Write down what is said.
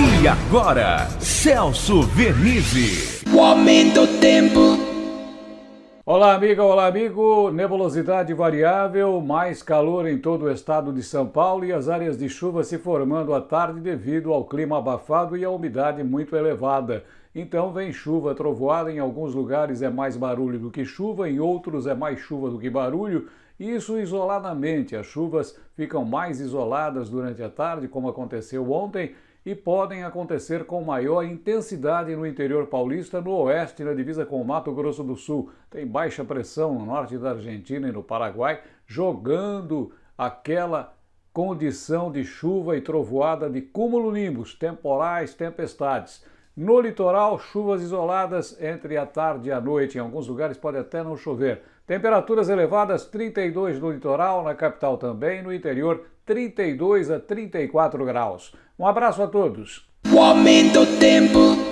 E agora, Celso Vernizzi. O aumento do tempo. Olá, amiga, olá, amigo. Nebulosidade variável, mais calor em todo o estado de São Paulo e as áreas de chuva se formando à tarde devido ao clima abafado e à umidade muito elevada. Então vem chuva, trovoada, em alguns lugares é mais barulho do que chuva, em outros é mais chuva do que barulho. Isso isoladamente, as chuvas ficam mais isoladas durante a tarde, como aconteceu ontem, e podem acontecer com maior intensidade no interior paulista, no oeste, na divisa com o Mato Grosso do Sul. Tem baixa pressão no norte da Argentina e no Paraguai, jogando aquela condição de chuva e trovoada de cúmulo-nimbus, temporais, tempestades. No litoral, chuvas isoladas entre a tarde e a noite. Em alguns lugares pode até não chover. Temperaturas elevadas, 32 no litoral, na capital também, no interior, 32 a 34 graus. Um abraço a todos. O aumento do tempo.